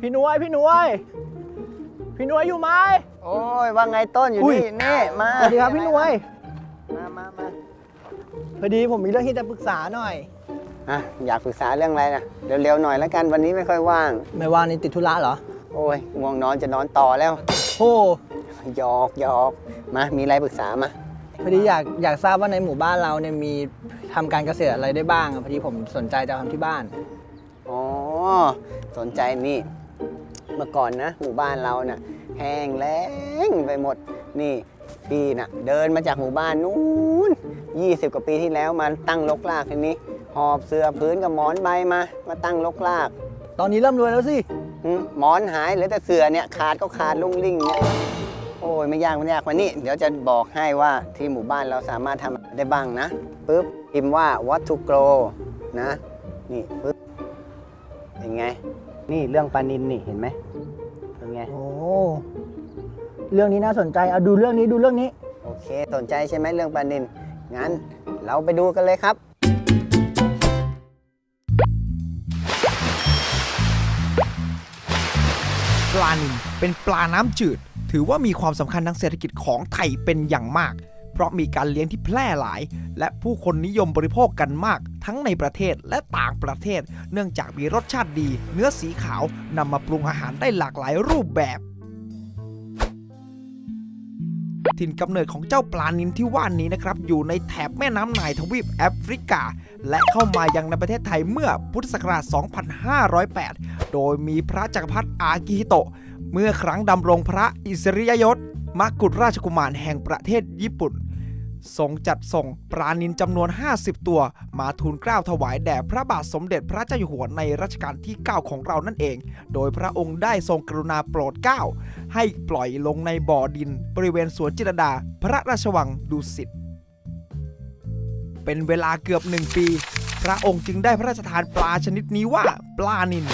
พี่หนวยพี่หนวย พี่หนวยอยู่ไหม โอ้ยว่าไงต้นอยู่อุ้ย นี่นี่มาสวัสดีครับพี่หนวยมามามาพอดีผมมีเรื่องที่จะปรึกษาหน่อย อะอยากปรึกษาเรื่องอะไรนะเร็วๆหน่อยแล้วกันวันนี้ไม่ค่อยว่าง ไม่ว่านี่ติดธุระเหรอโอ้ยง่วงนอนจะนอนต่อแล้วโอ้หยอกหยอกมามีอะไรปรึกษามาพอดีอยากอยากทราบว่าในหมู่บ้านเราเนี่ยมีทำการเกษตรอะไรได้บ้างอะพอดีผมสนใจจะทำที่บ้าน อ๋อสนใจนี่ เมื่อก่อนนะหมู่บ้านเราน่ะแห้งแล้งไปหมดนี่พี่น่ะเดินมาจากหมู่บ้านนู้น 20 กว่าปีที่แล้วมาตั้งลกลากทีนี้ หอบเสื้อพื้นกับหมอนใบมา มาตั้งลกลากตอนนี้เริ่มรวยแล้วสิอืมหมอนหายเหลือแต่เสือเนี่ยขาดก็ขาดลุ่งลิ่งเนี่ยโอ้ยไม่ยากไม่ยากมานี่เดี๋ยวจะบอกให้ว่าที่หมู่บ้านเราสามารถทำอะไรได้บ้างนะปึ๊บพิมพ์ว่า what to grow นะนี่ปึ๊บ เป็นไง นี่เรื่องปลานินนี่เห็นไหมเป็นไง โอ้เรื่องนี้น่าสนใจเอาดูเรื่องนี้ดูเรื่องนี้ โอเค สนใจใช่ไหมเรื่องปลานินงั้นเราไปดูกันเลยครับ ปลานิลเป็นปลาน้ำจืด ถือว่ามีความสำคัญทางเศรษฐกิจของไทยเป็นอย่างมาก เพราะมีการเลี้ยงที่แพร่หลาย และผู้คนนิยมบริโภคกันมาก ทั้งในประเทศและต่างประเทศ เนื่องจากมีรสชาติดี เนื้อสีขาวนำมาปรุงอาหารได้หลากหลายรูปแบบ ถิ่นกำเนิดของเจ้าปลานิลที่ว่านี้นะครับ อยู่ในแถบแม่น้ำไนายทวีปแอฟริกา และเข้ามายังในประเทศไทยเมื่อพุทธศักราช 2508 โดยมีพระจักรพรรดิอากิฮิโตะเมื่อครั้งดำรงพระอิสริยยศมกุฎราชกุมารแห่งประเทศญี่ปุ่น ทรงจัดส่งปลานินจำนวน 50 ตัว มาทูลเกล้าถวายแด่พระบาทสมเด็จพระเจ้าอยู่หัวในรัชกาลที่ 9 ของเรานั่นเอง โดยพระองค์ได้ทรงกรุณาโปรดเกล้า ให้ปล่อยลงในบ่อดิน บริเวณสวนจิตรดา พระราชวังดุสิต เป็นเวลาเกือบหนึ่งปี พระองค์จึงได้พระราชทานปลาชนิดนี้ว่าปลานิน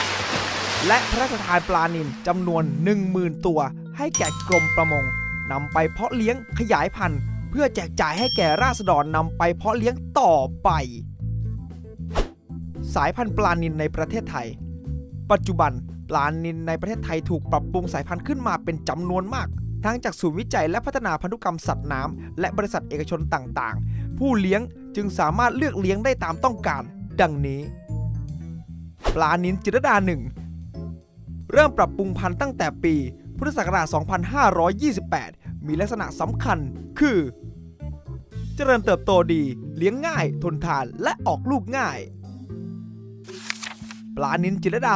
และพระราชทานปลานินจำนวน 10,000 ตัว ให้แก่กรมประมงนำไปเพาะเลี้ยงขยายพันธุ์ พื่อแจกจ่ายให้แก่ราษฎรนำไปเพาะเลี้ยงต่อไป สายพันธุ์ปลานินในประเทศไทย ปัจจุบันปลานินในประเทศไทยถูกปรับปรุงสายพันธุ์ขึ้นมาเป็นจำนวนมาก ทั้งจากศูนย์วิจัยและพัฒนาพันธุกรรมสัตว์น้ำและบริษัทเอกชนต่างๆ ผู้เลี้ยงจึงสามารถเลือกเลี้ยงได้ตามต้องการ ดังนี้ ปลานินจิรดาหนึ่งเริ่มปรับปรุงพันธุ์ตั้งแต่ปี พุทธศักราช 2528 มีลักษณะสำคัญคือ เจริญเติบโตดี เลี้ยงง่าย ทนทานและออกลูกง่าย ปลานินจิรดา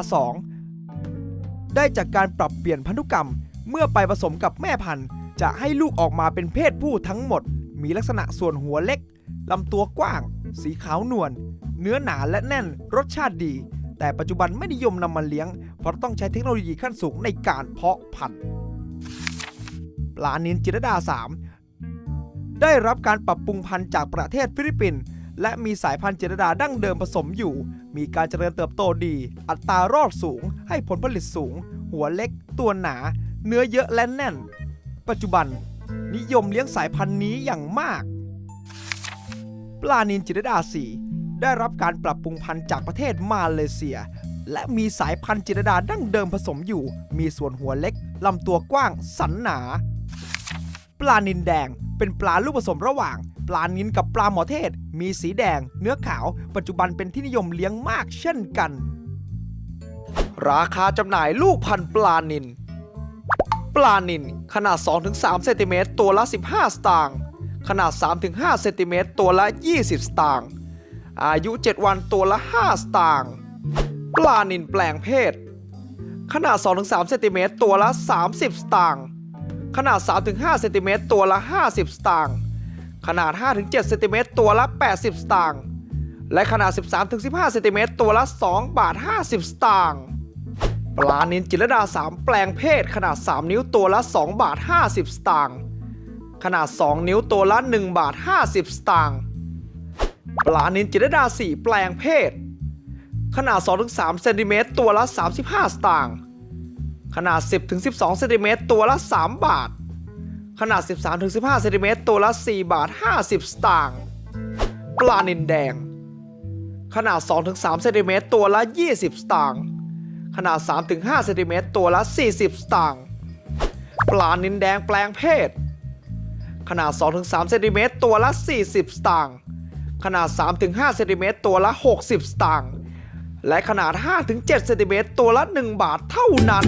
2 ได้จากการปรับเปลี่ยนพันธุกรรม เมื่อไปผสมกับแม่พันธุ์ จะให้ลูกออกมาเป็นเพศผู้ทั้งหมด มีลักษณะส่วนหัวเล็กลำตัวกว้าง สีขาวนวลเนื้อหนาและแน่นรสชาติดี แต่ปัจจุบันไม่นิยมนำมาเลี้ยง เพราะต้องใช้เทคโนโลยีขั้นสูงในการเพาะพันธุ์ปลานินจิรดา 3 ได้รับการปรับปรุงพันธุ์จากประเทศฟิลิปปินส์และมีสายพันธุ์จิรดาดั้งเดิมผสมอยู่ มีการเจริญเติบโตดี อัตรารอดสูง ให้ผลผลิตสูง หัวเล็ก ตัวหนา เนื้อเยอะและแน่น ปัจจุบัน นิยมเลี้ยงสายพันธุ์นี้อย่างมาก ปลานินจิรดา4ได้รับการปรับปรุงพันธุ์จากประเทศมาเลเซีย และมีสายพันธุ์จิรดาดั้งเดิมผสมอยู่ มีส่วนหัวเล็กลำตัวกว้าง สันหนา ปลานินแดง เป็นปลาลูกผสมระหว่าง ปลานินกับปลาหมอเทศ มีสีแดง เนื้อขาว ปัจจุบันเป็นที่นิยมเลี้ยงมากเช่นกัน ราคาจำหน่ายลูกพันธุ์ปลานิน ปลานินขนาด 2-3 เซนติเมตรตัวละ 15 สตางค์ขนาด 3-5 เซนติเมตรตัวละ 20 สตางค์อายุ 7 วันตัวละ 5 สตางค์ปลานินแปลงเพศ ขนาด 2-3 เซนติเมตรตัวละ 30 สตางค์ ขนาด 3-5เซนติเมตรตัวละ 50 สตางค์ ขนาด 5-7เซนติเมตรตัวละ 80 สตางค์ และขนาด 13-15เซนติเมตรตัวละ 2 บาท 50 สตางค์ ปลานินจิรดา 3 แปลงเพศ ขนาด 3 นิ้วตัวละ 2 บาท 50 สตางค์ ขนาด 2 นิ้วตัวละ 1 บาท 50 สตางค์ ปลานินจิรดา 4 แปลงเพศ ขนาด 2-3เซนติเมตรตัวละ 35 สตางค์ ขนาด 10-12เซนติเมตรตัวละ 3 บาท ขนาด 13-15เซนติเมตรตัวละ 4 บาท 50 สตางค์ปลานินแดง ขนาด 2-3เซนติเมตรตัวละ 20 สตางค์ขนาด 3-5เซนติเมตรตัวละ 40 สตางค์ปลานินแดงแปลงเพศ ขนาด 2-3เซนติเมตรตัวละ 40 สตางค์ขนาด 3-5เซนติเมตรตัวละ 60 สตางค์และขนาด 5-7เซนติเมตรตัวละ 1 บาทเท่านั้น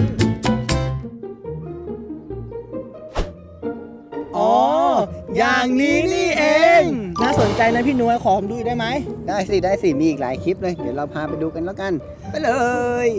อย่างนี้นี่เอง น่าสนใจนะพี่นวยขอผมดูได้ไหม ได้สิ ได้สิ มีอีกหลายคลิปเลย เดี๋ยวเราพาไปดูกันแล้วกัน ไปเลย